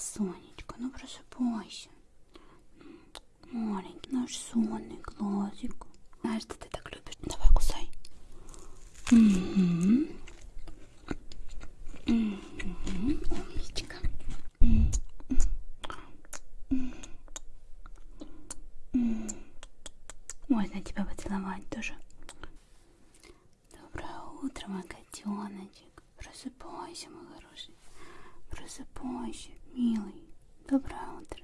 Сонечка, ну просыпайся. Маленький наш сонный глазик. Знаешь, что ты так любишь? Давай кусай. Угу. Угу. Умничка. Можно тебя поцеловать тоже. Доброе утро, мой котеночек. Просыпайся, мой хороший. Просыпайся, милый. Доброе утро.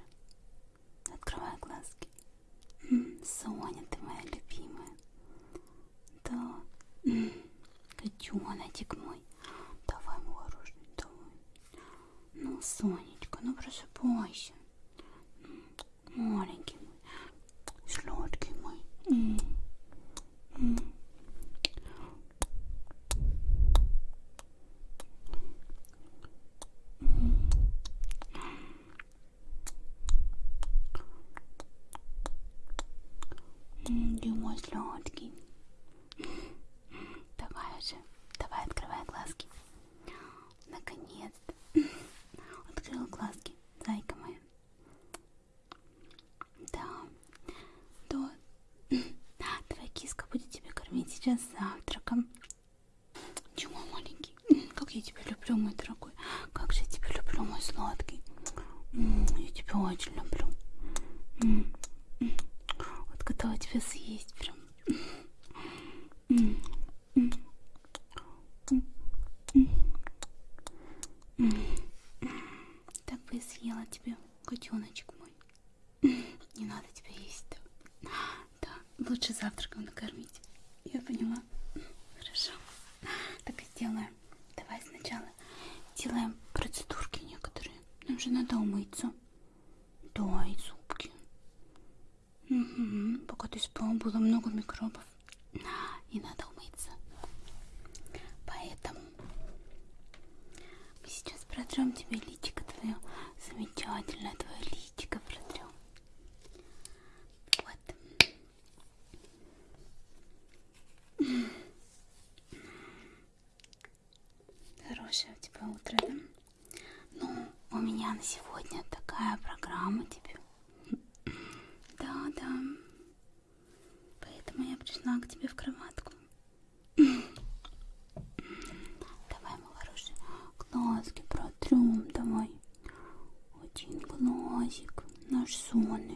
Открывай глазки. Соня, ты моя любимая. Да. Котеночек мой. Давай, мой хороший, давай. Ну, Сонечка, ну просыпайся. Маленький мой. Сладкий мой. М -м. Дима сладкий. Давай уже, давай открывай глазки. Наконец-то. Открыла глазки, зайка моя. Да, то твоя киска будет тебя кормить сейчас завтраком. Чего, маленький? Как я тебя люблю, мой дорогой. Как же я тебя люблю, мой сладкий. Я тебя очень люблю. Вот готова тебя съесть прям. Так бы и съела тебя, котеночек мой. Не надо тебя есть. Да, да. лучше завтраком накормить. Я поняла. Хорошо. Так и сделаем. Давай сначала делаем процедурки некоторые. Нам же надо умыться. Да, и зубки. Угу. Пока ты спал, было много микробов. И надо умыться. Поэтому мы сейчас протрем тебе личико твое. Замечательное твое личико протрем. Вот. Хорошее у тебя утро, да? Ну, у меня на сегодня такая программа тебе. Да, да. Поэтому я пришла к тебе в кроватку. Давай, мой хороший, глазки протрем, давай. Один глазик, наш сонный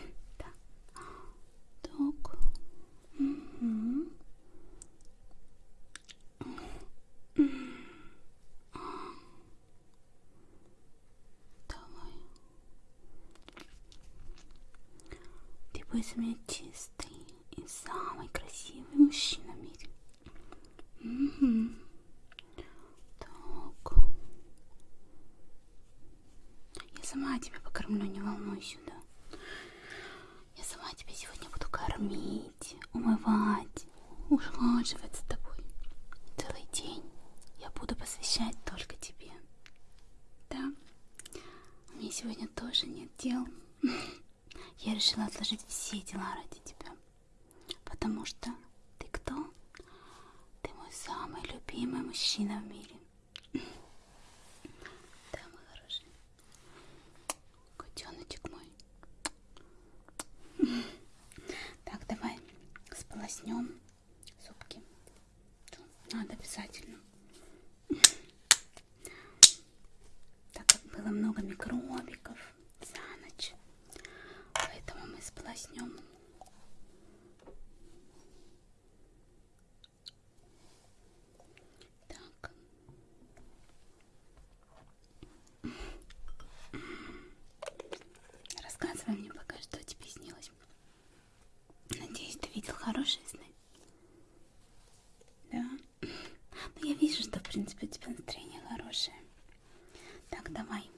буду посвящать только тебе. Да? У меня сегодня тоже нет дел. Я решила отложить все дела ради тебя. Потому что ты кто? Ты мой самый любимый мужчина в мире. Да, мой хороший. Котеночек мой. Так, давай сполоснем зубки. Надо обязательно. Так как было много микробиков за ночь. Поэтому мы сполоснем. Так. Рассказывай мне пока, что тебе снилось. Надеюсь, ты видел хорошие сны? Да? Ну, я вижу, что, в принципе, у тебя настроение хорошее. Так, давай.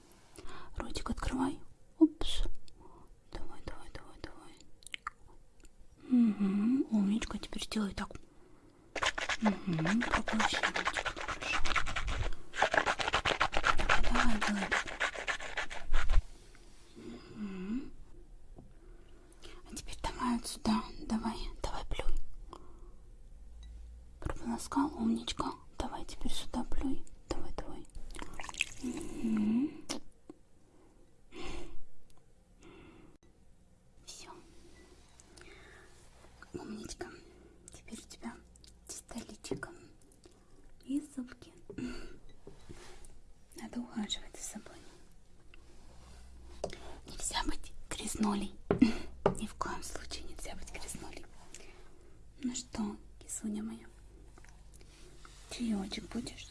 Ротик открывай. Упс. Давай, давай, давай, давай. Угу, умничка. Теперь сделай так. Угу, проглощай, ротик. Хорошо. Давай, давай, делай. Угу. вот сюда. Давай, давай плюй. Прополоскал, умничка. Давай теперь сюда плюй. Давай, давай. Угу. Все. Умничка. Теперь у тебя чисто личико и зубки. Надо ухаживать за собой. Нельзя быть грязнолей. Ни в коем случае нельзя быть грязнолей. Ну что, кисуня моя, чаечек будешь?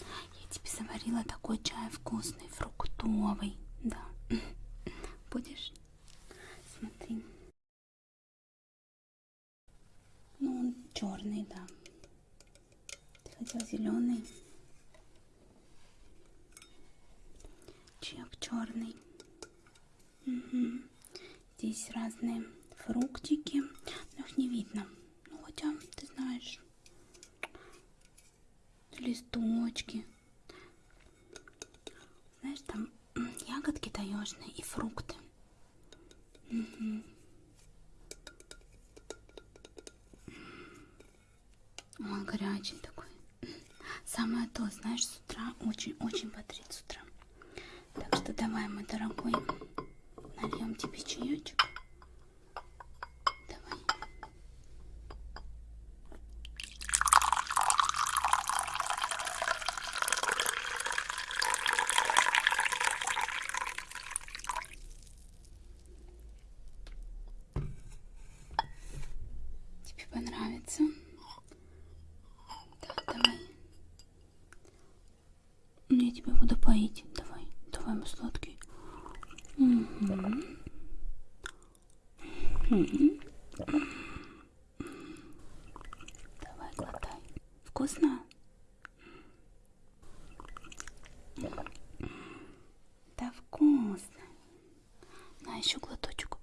Я тебе заварила такой чай вкусный, фруктовый. Да. Будешь? Смотри. Ну, он черный, да. Ты хотел зеленый. Чек черный. Угу. Здесь разные фруктики, но их не видно. Ну, хотя, ты знаешь, листочки. Знаешь, там ягодки таежные и фрукты. Угу. Он горячий такой. Самое то, знаешь, с утра очень-очень бодрит с утра. Так что давай, мой дорогой, нальем тебе чаечек. Давай. Тебе понравится? Так, давай. Я тебя буду поить. Давай, давай, мой сладкий. Угу. Угу. Давай, глотай. Вкусно? Да вкусно. На еще глоточек.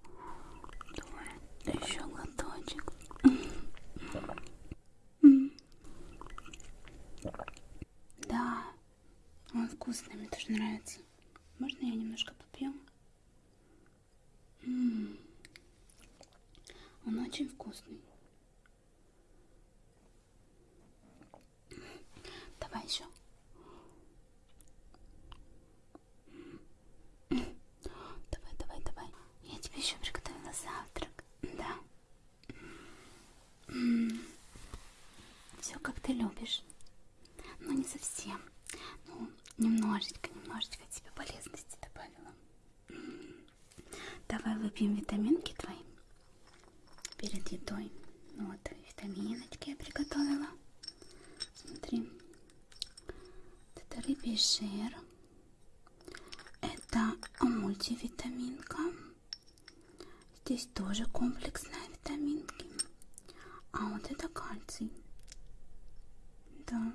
Давай, еще глоточек. Да, он вкусный, мне тоже нравится. Можно я немножко попью? М -м -м. Он очень вкусный. Давай еще. Давай, давай, давай. Я тебе еще приготовила завтрак. Да. Все как ты любишь. Ну, не совсем. Ну, немножечко, немножечко тебе полезности добавила. Давай выпьем витаминки твои перед едой. Ну, вот, витаминочки я приготовила. Смотри. Это рыбий жир. Это мультивитаминка. Здесь тоже комплексная витаминки. А вот это кальций. Да.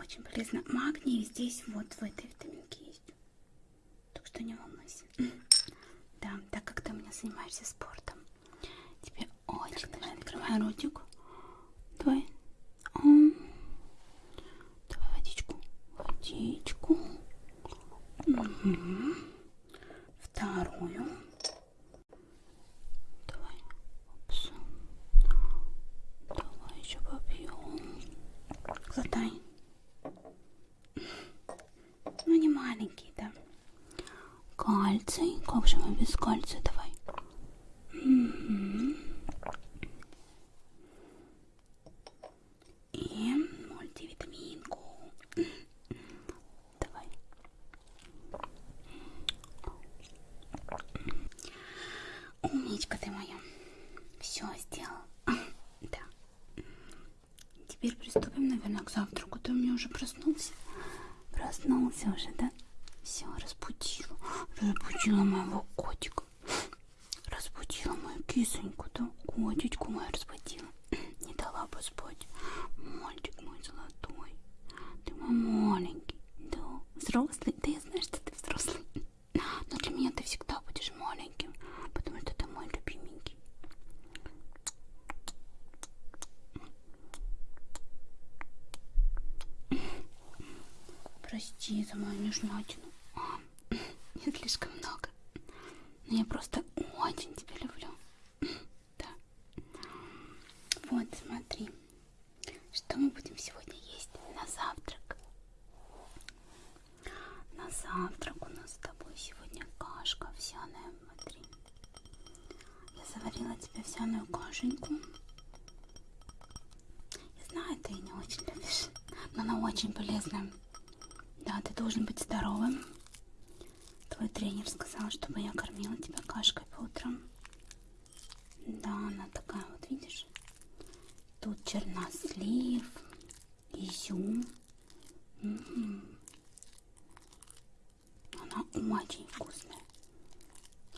Очень полезно. Магний здесь вот в этой витаминке есть. Так что не волнуйся. Да, так как ты у меня занимаешься спортом, тебе очень давай открывай ротик. Давай. Давай водичку. Водичку. Угу. Вторую. Давай. Опс. Давай еще попьем. Глотай. Ну, не маленький, да. Кальций. Как же мы без кальция? Давай. it's a lot овсяную кашеньку. Я знаю, ты не очень любишь, но она очень полезная. Да, ты должен быть здоровым. Твой тренер сказал, чтобы я кормила тебя кашкой по утрам. Да, она такая вот, видишь? Тут чернослив, изюм. Она очень вкусная.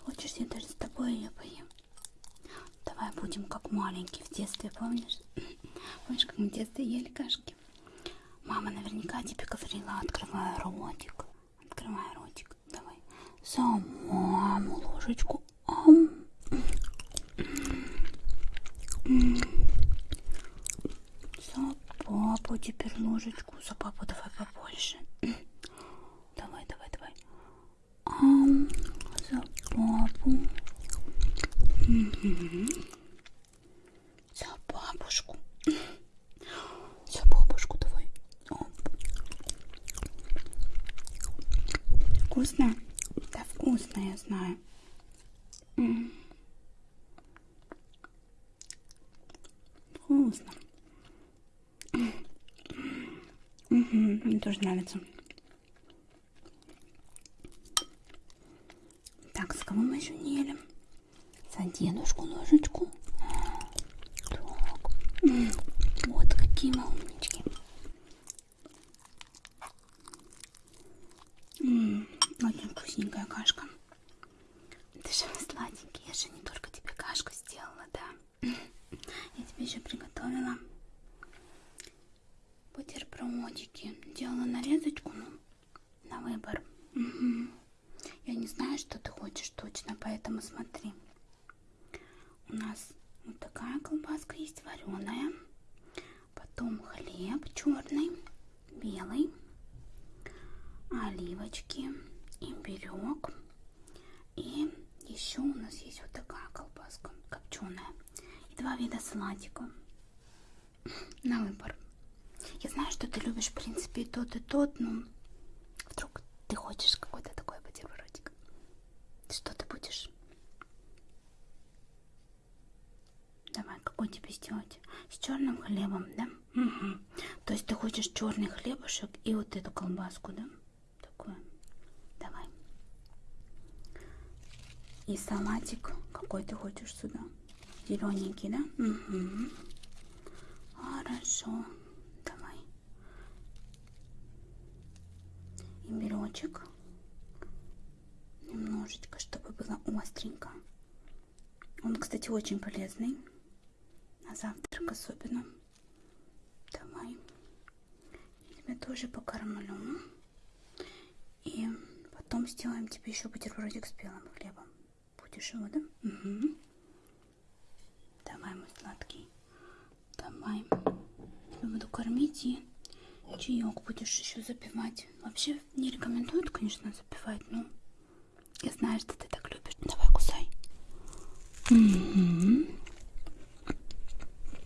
Хочешь, я даже с тобой ее поем? Будем как маленькие в детстве, помнишь? Помнишь, как мы в детстве ели кашки? Мама наверняка тебе говорила, открывай ротик. Открывай ротик. Давай. За маму ложечку. Ам. За папу теперь ложечку. За папу давай побольше. Давай, давай, давай. Ам. За папу. Угу. За бабушку. За бабушку давай. Оп. Вкусно? Да вкусно, я знаю. Вкусно. Угу, мне тоже нравится. Так, с кого мы еще не ели? За дедушку ложечку. Так. Вот какие мы умнички. М -м, очень вкусненькая кашка. Ты же сладенький. Я же не только тебе кашку сделала, да. Я тебе еще приготовила бутербродики. Делала нарезочку, ну, на выбор. Угу. Я не знаю, что ты хочешь точно, поэтому смотри. У нас вот такая колбаска есть вареная. Потом хлеб черный, белый, оливочки, имбирек. И еще у нас есть вот такая колбаска копченая. И два вида салатика на выбор. Я знаю, что ты любишь, в принципе, и тот, и тот, но вдруг ты хочешь какой-то такой бутербродик. Что ты будешь? Давай, какой тебе сделать? С черным хлебом, да? Угу. То есть ты хочешь черный хлебушек и вот эту колбаску, да? Такую. Давай. И салатик какой ты хочешь сюда? Зелененький, да? Угу. Хорошо. Давай. Имбиречек. Немножечко, чтобы было остренько. Он, кстати, очень полезный. На завтрак особенно. Давай. Я тебя тоже покормлю. И потом сделаем тебе еще бутербродик с белым хлебом. Будешь его, да? Угу. Давай, мой сладкий. Давай. Я буду кормить и чаек будешь еще запивать. Вообще не рекомендуют, конечно, запивать, но я знаю, что ты так любишь. Давай, кусай. Угу.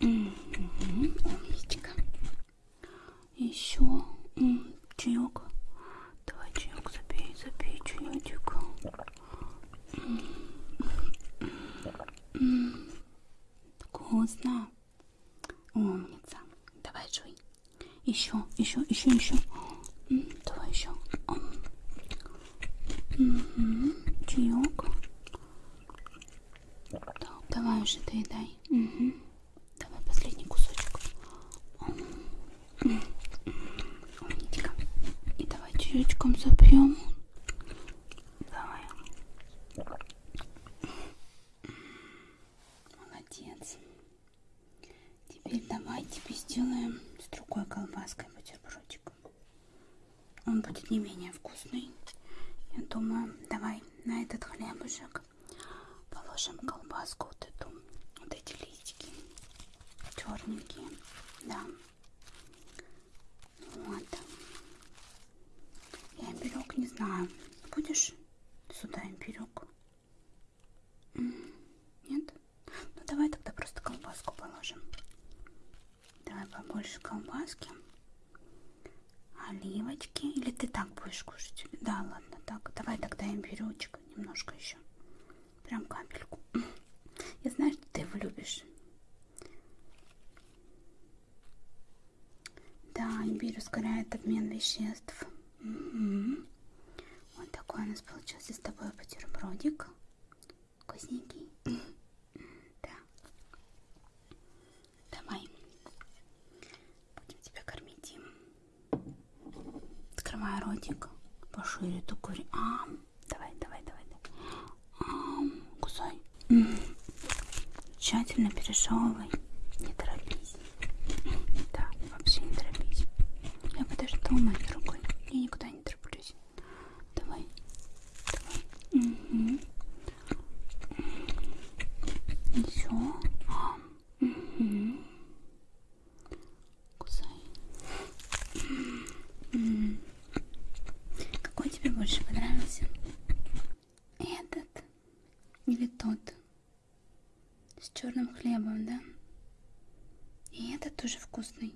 Умничка. Еще чаек. Давай чаек запей, запей чаечек. Вкусно. Умница. Давай жуй. Еще, еще, еще, еще. Давай еще. Угу. Чаек. Так, давай уже доедай. Угу. Давай последний кусочек. Умничка. И давай чаечком запьем. больше колбаски, оливочки. Или ты так будешь кушать? Да, ладно, так. Давай тогда имбирючек немножко еще. Прям капельку. Я знаю, что ты его любишь. Да, имбирь ускоряет обмен веществ. Вот такой у нас получился с тобой бутербродик. Вкусненький. Давай ротик пошире, только... А, давай, давай, давай. давай. А, кусай. Тщательно пережевывай. Или тот. С черным хлебом, да? И этот тоже вкусный.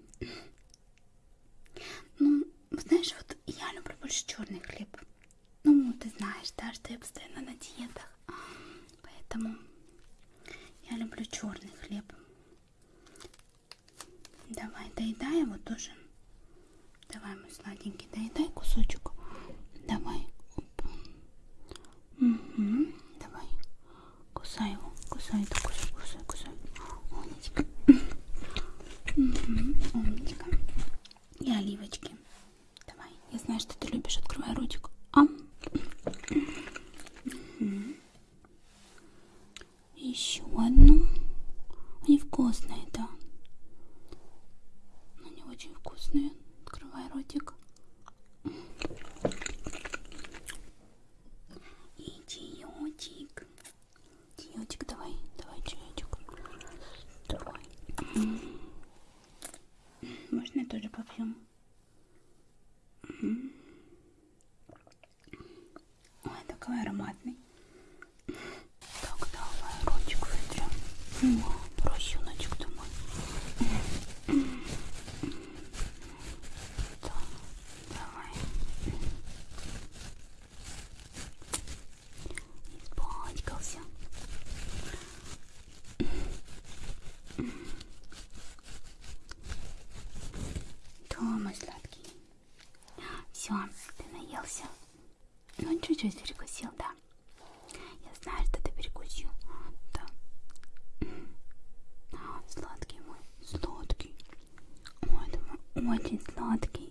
чуть перекусил, да? Я знаю, что ты перекусил. Да. Сладкий мой, сладкий. Ой, думаю, очень сладкий.